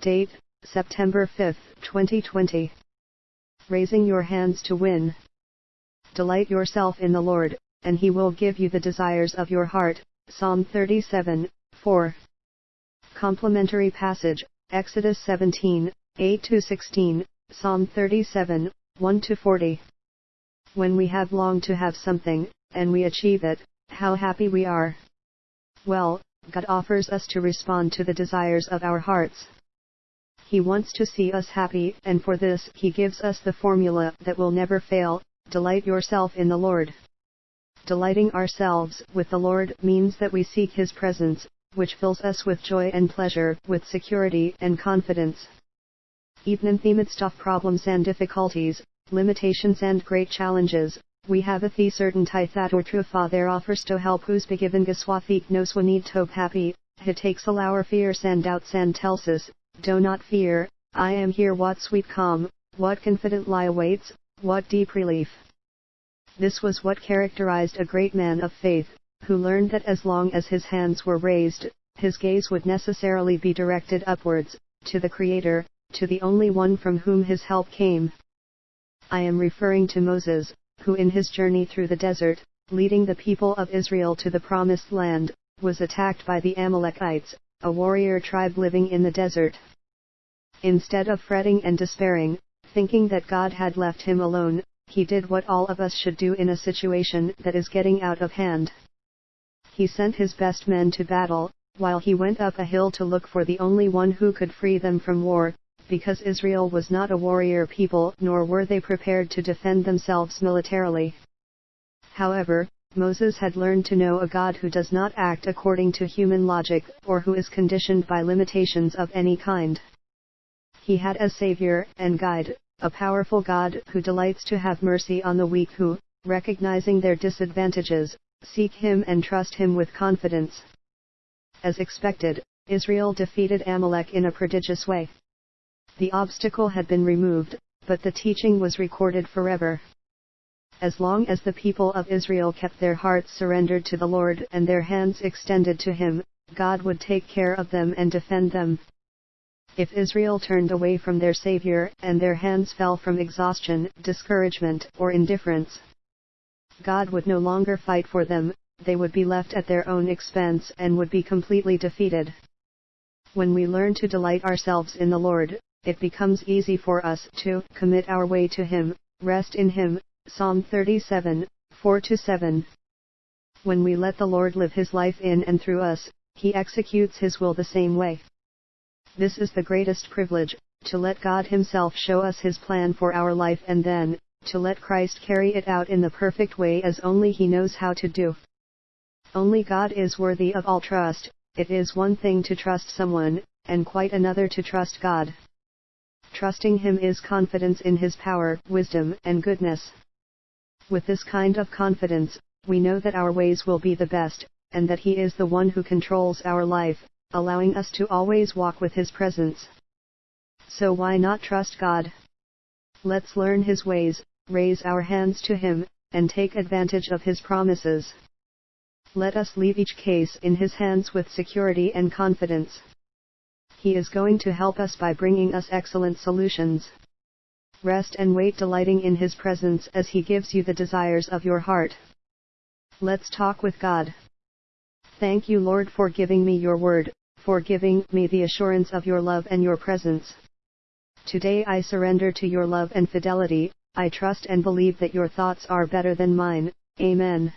Date, September 5, 2020. Raising your hands to win. Delight yourself in the Lord, and he will give you the desires of your heart. Psalm 37, 4. Complementary passage, Exodus 17, 8-16, Psalm 37, 1-40. When we have longed to have something, and we achieve it, how happy we are. Well, God offers us to respond to the desires of our hearts. He wants to see us happy, and for this He gives us the formula that will never fail, delight yourself in the Lord. Delighting ourselves with the Lord means that we seek His presence, which fills us with joy and pleasure, with security and confidence. Even in amidst of problems and difficulties, limitations and great challenges, we have a the certainty that our true Father offers to help who's begiven geswafik nos we need to happy, he takes all our fears and doubts and tells us, do not fear, I am here what sweet calm, what confident lie awaits, what deep relief. This was what characterized a great man of faith, who learned that as long as his hands were raised, his gaze would necessarily be directed upwards, to the Creator, to the only one from whom his help came. I am referring to Moses, who in his journey through the desert, leading the people of Israel to the promised land, was attacked by the Amalekites, a warrior tribe living in the desert. Instead of fretting and despairing, thinking that God had left him alone, he did what all of us should do in a situation that is getting out of hand. He sent his best men to battle, while he went up a hill to look for the only one who could free them from war, because Israel was not a warrior people nor were they prepared to defend themselves militarily. However, Moses had learned to know a God who does not act according to human logic or who is conditioned by limitations of any kind. He had as Savior and Guide, a powerful God who delights to have mercy on the weak who, recognizing their disadvantages, seek Him and trust Him with confidence. As expected, Israel defeated Amalek in a prodigious way. The obstacle had been removed, but the teaching was recorded forever. As long as the people of Israel kept their hearts surrendered to the Lord and their hands extended to Him, God would take care of them and defend them. If Israel turned away from their Savior and their hands fell from exhaustion, discouragement, or indifference, God would no longer fight for them, they would be left at their own expense and would be completely defeated. When we learn to delight ourselves in the Lord, it becomes easy for us to commit our way to Him, rest in Him. Psalm 37, 4 7. When we let the Lord live His life in and through us, He executes His will the same way. This is the greatest privilege, to let God Himself show us His plan for our life and then, to let Christ carry it out in the perfect way as only He knows how to do. Only God is worthy of all trust, it is one thing to trust someone, and quite another to trust God. Trusting Him is confidence in His power, wisdom, and goodness. With this kind of confidence, we know that our ways will be the best, and that He is the one who controls our life, allowing us to always walk with His presence. So why not trust God? Let's learn His ways, raise our hands to Him, and take advantage of His promises. Let us leave each case in His hands with security and confidence. He is going to help us by bringing us excellent solutions. Rest and wait delighting in His presence as He gives you the desires of your heart. Let's talk with God. Thank you Lord for giving me your word, for giving me the assurance of your love and your presence. Today I surrender to your love and fidelity, I trust and believe that your thoughts are better than mine, Amen.